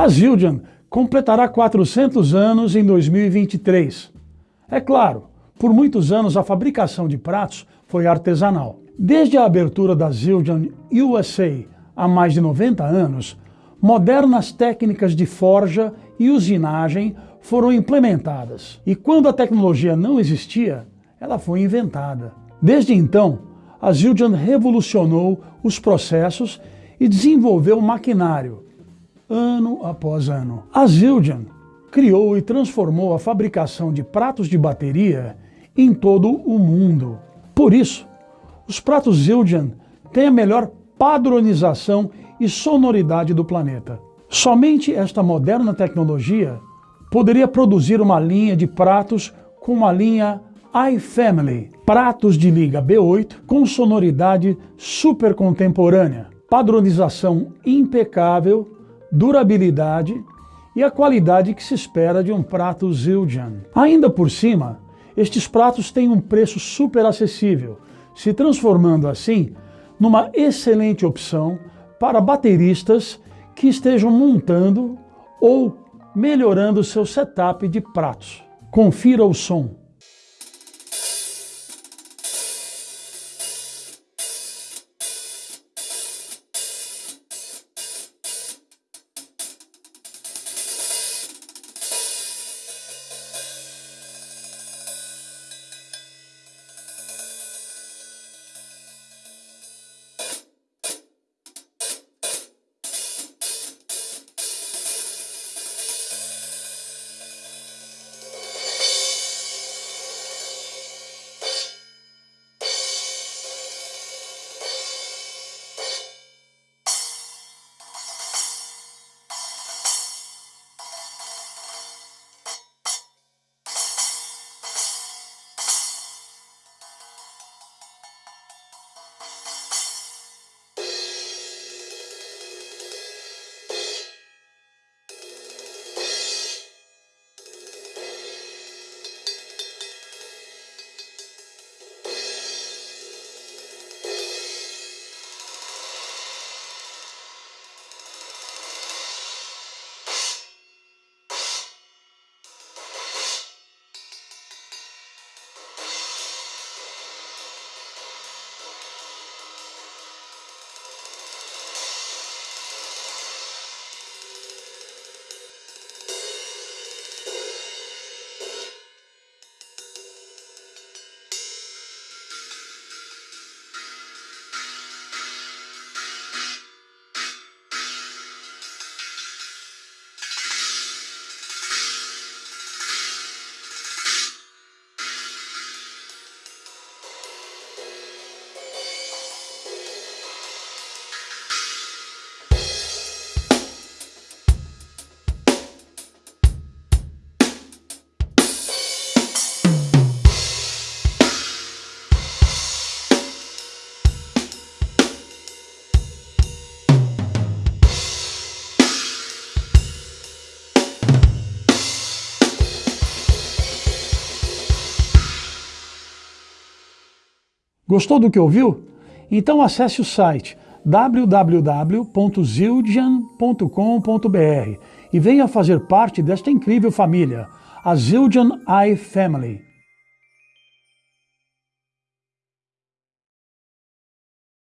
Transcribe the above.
A Zildjian completará 400 anos em 2023. É claro, por muitos anos a fabricação de pratos foi artesanal. Desde a abertura da Zildjian USA há mais de 90 anos, modernas técnicas de forja e usinagem foram implementadas. E quando a tecnologia não existia, ela foi inventada. Desde então, a Zildjian revolucionou os processos e desenvolveu maquinário, ano após ano. A Zildjian criou e transformou a fabricação de pratos de bateria em todo o mundo. Por isso, os pratos Zildjian têm a melhor padronização e sonoridade do planeta. Somente esta moderna tecnologia poderia produzir uma linha de pratos com uma linha iFamily, pratos de liga B8 com sonoridade super contemporânea, padronização impecável, durabilidade e a qualidade que se espera de um prato Zildjian. Ainda por cima, estes pratos têm um preço super acessível, se transformando assim numa excelente opção para bateristas que estejam montando ou melhorando seu setup de pratos. Confira o som. Gostou do que ouviu? Então acesse o site www.zildjian.com.br e venha fazer parte desta incrível família, a Zildjian iFamily.